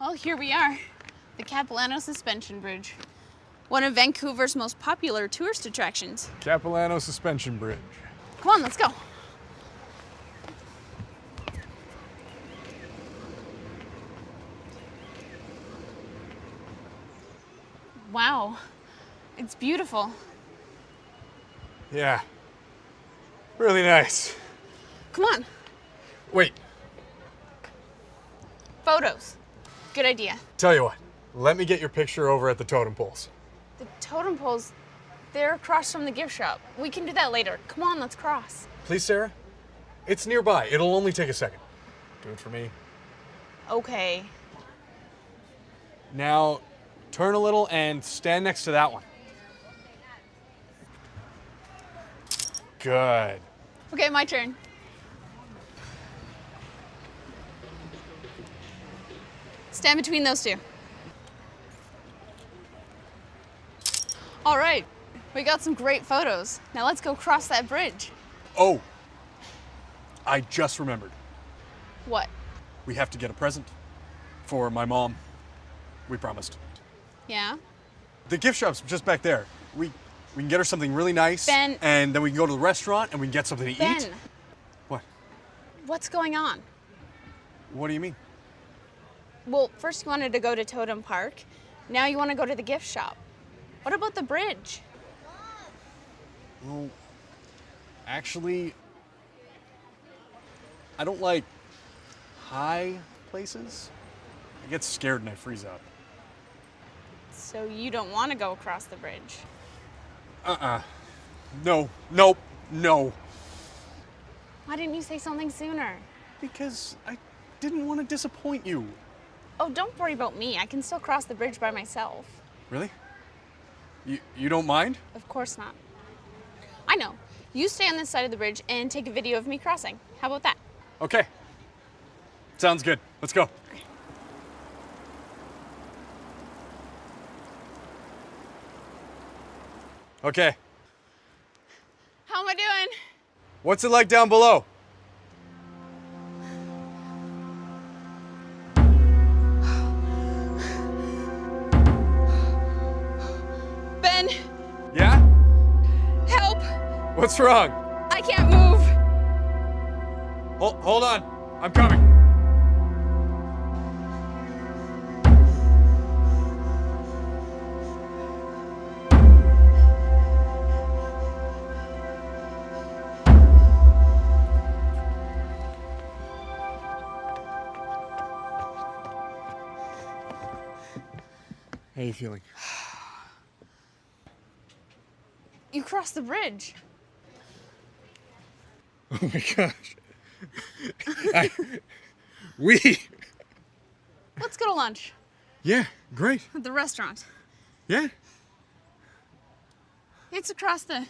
Well, here we are, the Capilano Suspension Bridge, one of Vancouver's most popular tourist attractions. Capilano Suspension Bridge. Come on, let's go. Wow, it's beautiful. Yeah. Really nice. Come on, Wait, photos. Good idea. tell you what. Let me get your picture over at the totem poles. The totem poles, they're across from the gift shop. We can do that later. Come on, let's cross. Please, Sarah? It's nearby. It'll only take a second. Do it for me. Okay. Now, turn a little and stand next to that one. Good. Okay, my turn. Stand between those two. All right, we got some great photos. Now let's go cross that bridge. Oh, I just remembered. What? We have to get a present for my mom. We promised. Yeah? The gift shop's just back there. We we can get her something really nice, Ben. and then we can go to the restaurant and we can get something to Ben, eat. What? what's going on? What do you mean? Well, first you wanted to go to Totem Park. Now you want to go to the gift shop. What about the bridge? Well, actually, I don't like high places. I get scared and I freeze up. So you don't want to go across the bridge. Uh-uh. No, nope, no. Why didn't you say something sooner? Because I didn't want to disappoint you. Oh, don't worry about me. I can still cross the bridge by myself. Really? You, you don't mind? Of course not. I know. You stay on this side of the bridge and take a video of me crossing. How about that? Okay. Sounds good. Let's go. Okay. How am I doing? What's it like down below? What's wrong? I can't move. Hold, hold on. I'm coming. How are you feeling? You crossed the bridge. Oh my gosh. I, we. Let's go to lunch Yeah, great. at the restaurant. Yeah. It's across the